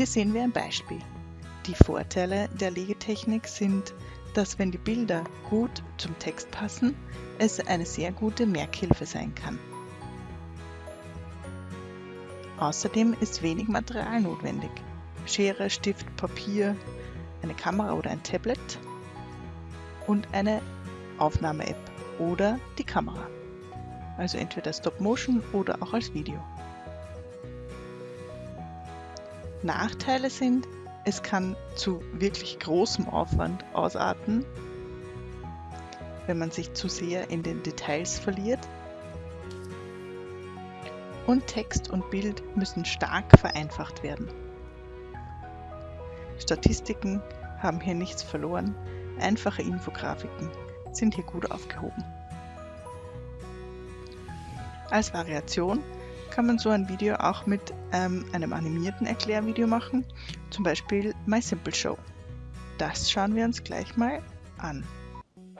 Hier sehen wir ein Beispiel. Die Vorteile der Legetechnik sind, dass wenn die Bilder gut zum Text passen, es eine sehr gute Merkhilfe sein kann. Außerdem ist wenig Material notwendig. Schere, Stift, Papier, eine Kamera oder ein Tablet und eine Aufnahme-App oder die Kamera. Also entweder Stop Motion oder auch als Video. Nachteile sind, es kann zu wirklich großem Aufwand ausarten, wenn man sich zu sehr in den Details verliert. Und Text und Bild müssen stark vereinfacht werden. Statistiken haben hier nichts verloren, einfache Infografiken sind hier gut aufgehoben. Als Variation kann man so ein Video auch mit ähm, einem animierten Erklärvideo machen, zum Beispiel My Simple Show. Das schauen wir uns gleich mal an.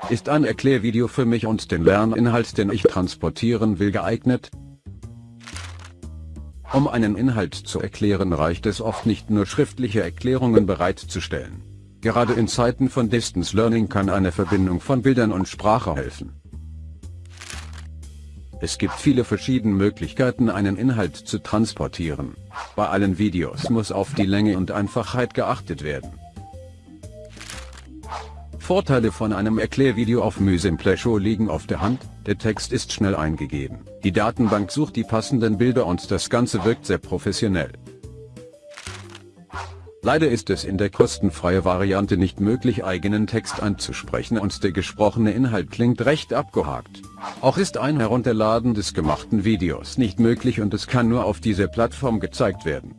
Ist ein Erklärvideo für mich und den Lerninhalt, den ich transportieren will, geeignet? Um einen Inhalt zu erklären reicht es oft nicht nur schriftliche Erklärungen bereitzustellen. Gerade in Zeiten von Distance Learning kann eine Verbindung von Bildern und Sprache helfen. Es gibt viele verschiedene Möglichkeiten einen Inhalt zu transportieren. Bei allen Videos muss auf die Länge und Einfachheit geachtet werden. Vorteile von einem Erklärvideo auf Mysimpleshow liegen auf der Hand, der Text ist schnell eingegeben, die Datenbank sucht die passenden Bilder und das Ganze wirkt sehr professionell. Leider ist es in der kostenfreien Variante nicht möglich eigenen Text einzusprechen und der gesprochene Inhalt klingt recht abgehakt. Auch ist ein Herunterladen des gemachten Videos nicht möglich und es kann nur auf dieser Plattform gezeigt werden.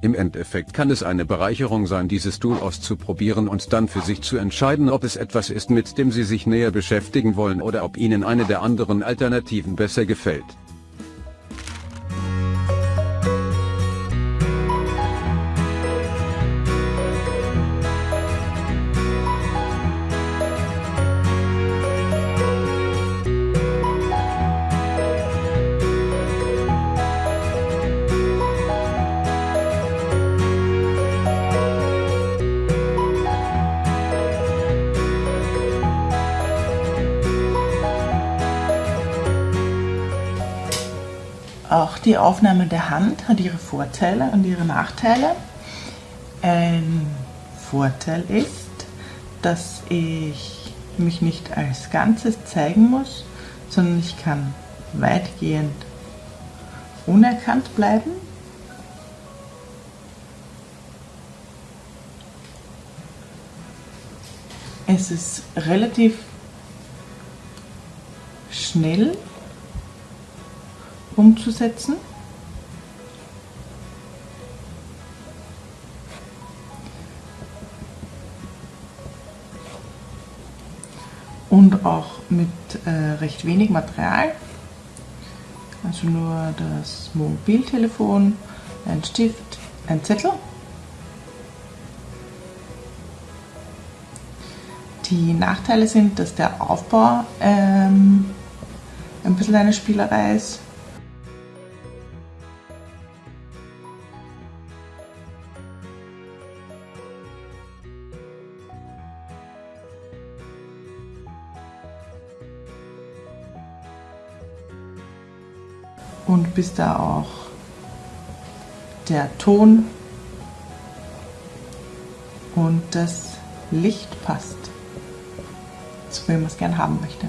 Im Endeffekt kann es eine Bereicherung sein dieses Tool auszuprobieren und dann für sich zu entscheiden ob es etwas ist mit dem Sie sich näher beschäftigen wollen oder ob Ihnen eine der anderen Alternativen besser gefällt. Die Aufnahme der Hand hat ihre Vorteile und ihre Nachteile. Ein Vorteil ist, dass ich mich nicht als Ganzes zeigen muss, sondern ich kann weitgehend unerkannt bleiben. Es ist relativ schnell umzusetzen. Und auch mit äh, recht wenig Material. Also nur das Mobiltelefon, ein Stift, ein Zettel. Die Nachteile sind, dass der Aufbau ähm, ein bisschen eine Spielerei ist. Und bis da auch der Ton und das Licht passt, so wie man es gern haben möchte.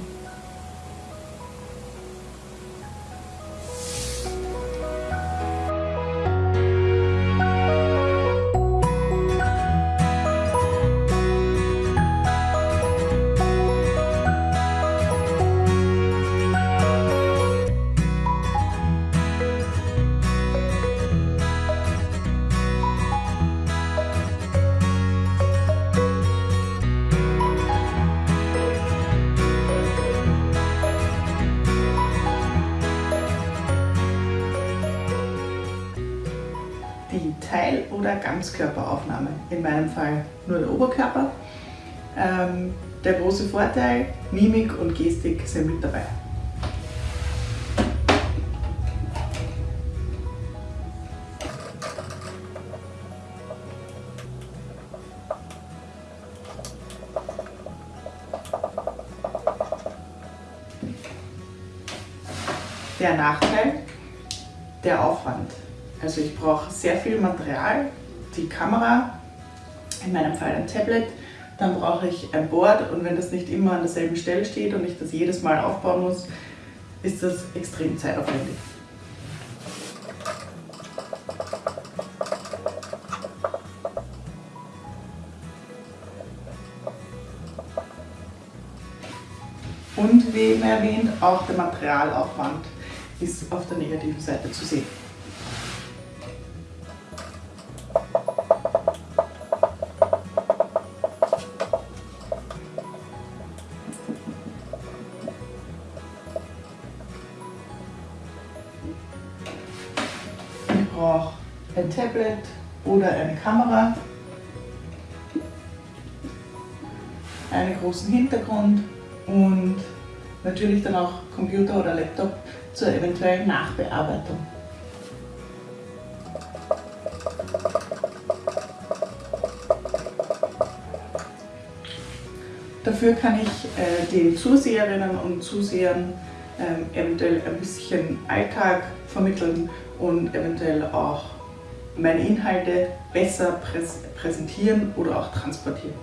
Ganzkörperaufnahme, in meinem Fall nur der Oberkörper. Ähm, der große Vorteil, Mimik und Gestik sind mit dabei. Der Nachteil, der Aufwand. Also ich brauche sehr viel Material, die Kamera, in meinem Fall ein Tablet, dann brauche ich ein Board und wenn das nicht immer an derselben Stelle steht und ich das jedes Mal aufbauen muss, ist das extrem zeitaufwendig. Und wie eben erwähnt, auch der Materialaufwand ist auf der negativen Seite zu sehen. Ein Tablet oder eine Kamera, einen großen Hintergrund und natürlich dann auch Computer oder Laptop zur eventuellen Nachbearbeitung. Dafür kann ich äh, den Zuseherinnen und Zusehern ähm, eventuell ein bisschen Alltag vermitteln und eventuell auch meine Inhalte besser präs präsentieren oder auch transportieren.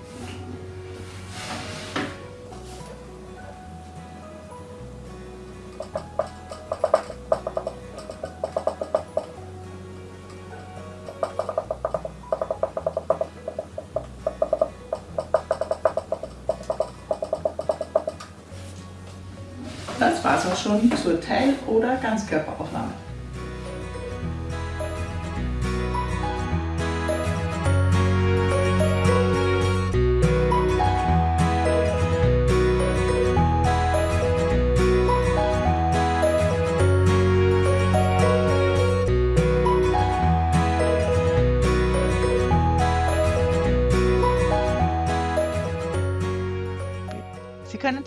Das war es auch schon zur Teil- oder Ganzkörperaufnahme.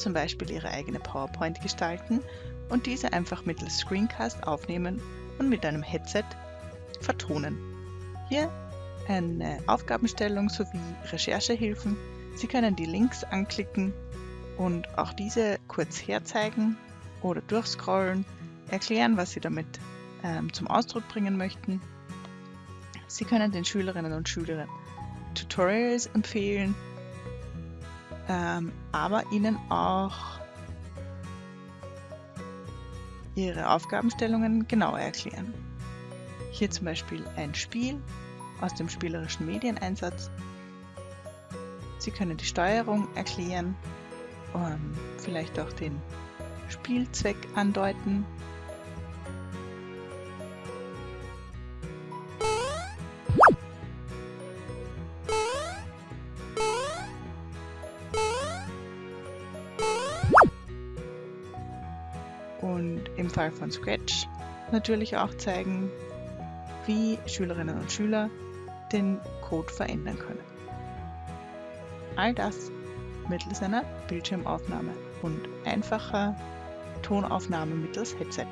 Zum Beispiel Ihre eigene PowerPoint gestalten und diese einfach mittels Screencast aufnehmen und mit einem Headset vertonen. Hier eine Aufgabenstellung sowie Recherchehilfen. Sie können die Links anklicken und auch diese kurz herzeigen oder durchscrollen, erklären, was Sie damit ähm, zum Ausdruck bringen möchten. Sie können den Schülerinnen und Schülern Tutorials empfehlen, ähm, aber ihnen auch ihre Aufgabenstellungen genauer erklären. Hier zum Beispiel ein Spiel aus dem spielerischen Medieneinsatz. Sie können die Steuerung erklären, vielleicht auch den Spielzweck andeuten. Und im Fall von Scratch natürlich auch zeigen, wie Schülerinnen und Schüler den Code verändern können. All das mittels einer Bildschirmaufnahme und einfacher Tonaufnahme mittels Headset.